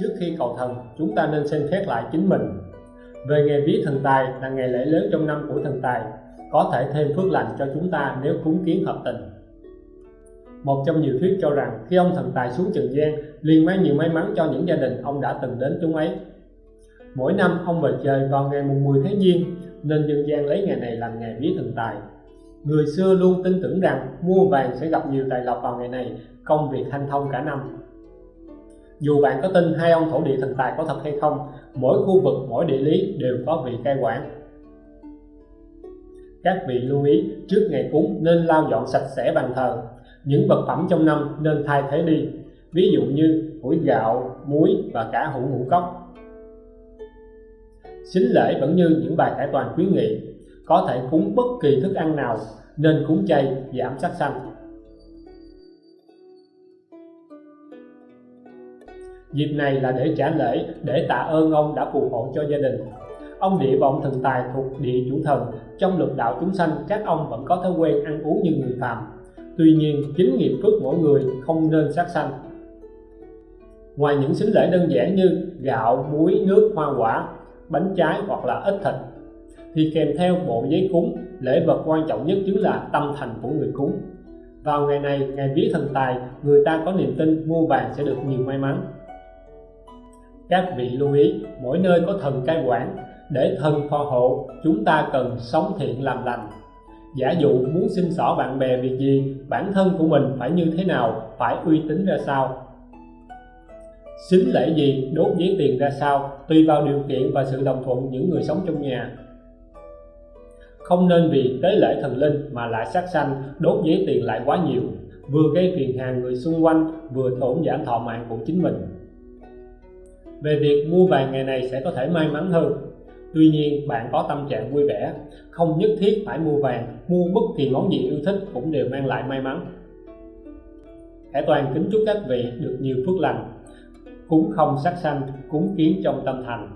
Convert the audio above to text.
trước khi cầu thần, chúng ta nên xem xét lại chính mình. Về ngày vía thần tài là ngày lễ lớn trong năm của thần tài, có thể thêm phước lành cho chúng ta nếu cúng kiến hợp tình. Một trong nhiều thuyết cho rằng khi ông thần tài xuống trần gian, liền mang nhiều may mắn cho những gia đình ông đã từng đến chúng ấy. Mỗi năm ông về trời vào ngày mùng 10 tháng giêng, nên dân gian lấy ngày này làm ngày vía thần tài. Người xưa luôn tin tưởng rằng mua vàng sẽ gặp nhiều tài lộc vào ngày này, công việc hanh thông cả năm dù bạn có tin hai ông thổ địa thần tài có thật hay không, mỗi khu vực, mỗi địa lý đều có vị cai quản. Các vị lưu ý, trước ngày cúng nên lau dọn sạch sẽ bàn thờ. Những vật phẩm trong năm nên thay thế đi, ví dụ như củi gạo, muối và cả hũ ngũ cốc. Xính lễ vẫn như những bài cải toàn khuyến nghị, có thể cúng bất kỳ thức ăn nào nên cúng chay, giảm sắc xanh. Dịp này là để trả lễ, để tạ ơn ông đã phù hộ cho gia đình. Ông địa và ông thần tài thuộc địa chủ thần, trong lục đạo chúng sanh, các ông vẫn có thói quen ăn uống như người phàm. Tuy nhiên chính nghiệp phước mỗi người không nên sát sanh. Ngoài những xính lễ đơn giản như gạo, muối, nước, hoa quả, bánh trái hoặc là ít thịt, thì kèm theo bộ giấy cúng, lễ vật quan trọng nhất chính là tâm thành của người cúng. Vào ngày này, ngày vía thần tài, người ta có niềm tin mua vàng sẽ được nhiều may mắn các vị lưu ý, mỗi nơi có thần cai quản, để thần phò hộ, chúng ta cần sống thiện làm lành. Giả dụ muốn xin xỏ bạn bè việc gì, bản thân của mình phải như thế nào, phải uy tín ra sao? Xính lễ gì, đốt giấy tiền ra sao, tùy vào điều kiện và sự đồng thuận những người sống trong nhà. Không nên vì tế lễ thần linh mà lại sát sanh, đốt giấy tiền lại quá nhiều, vừa gây phiền hà người xung quanh, vừa tổn giảm thọ mạng của chính mình về việc mua vàng ngày này sẽ có thể may mắn hơn. Tuy nhiên, bạn có tâm trạng vui vẻ, không nhất thiết phải mua vàng, mua bất kỳ món gì yêu thích cũng đều mang lại may mắn. Hải Toàn kính chúc các vị được nhiều phước lành. Cúng không sát sanh, cúng kiến trong tâm thành.